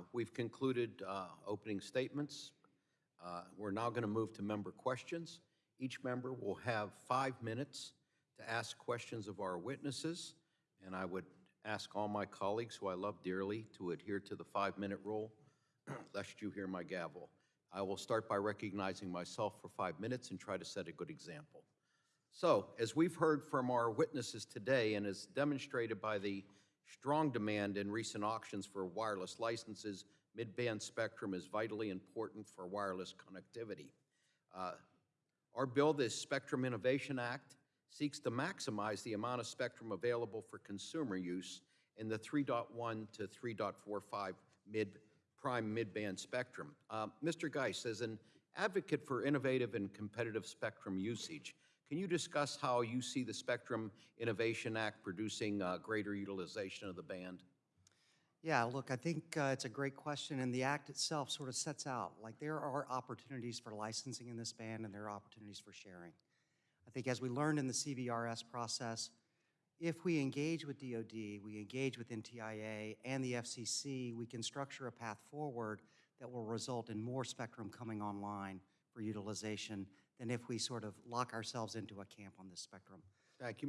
Uh, We've concluded uh, opening statements. Uh, We're now going to move to member questions. Each member will have five minutes to ask questions of our witnesses, and I would ask all my colleagues, who I love dearly, to adhere to the five-minute rule, lest you hear my gavel. I will start by recognizing myself for five minutes and try to set a good example. So, as we've heard from our witnesses today, and as demonstrated by the strong demand in recent auctions for wireless licenses, mid-band spectrum is vitally important for wireless connectivity. Uh, Our bill, this Spectrum Innovation Act, seeks to maximize the amount of spectrum available for consumer use in the 3.1 to 3.45 mid, prime mid-band spectrum. Uh, Mr. Geis, as an advocate for innovative and competitive spectrum usage, can you discuss how you see the Spectrum Innovation Act producing uh, greater utilization of the band? Yeah, look, I think uh, it's a great question, and the act itself sort of sets out, like, there are opportunities for licensing in this band, and there are opportunities for sharing. I think as we learned in the CBRS process, if we engage with DoD, we engage with NTIA and the FCC, we can structure a path forward that will result in more spectrum coming online for utilization than if we sort of lock ourselves into a camp on this spectrum. Thank you. Mr.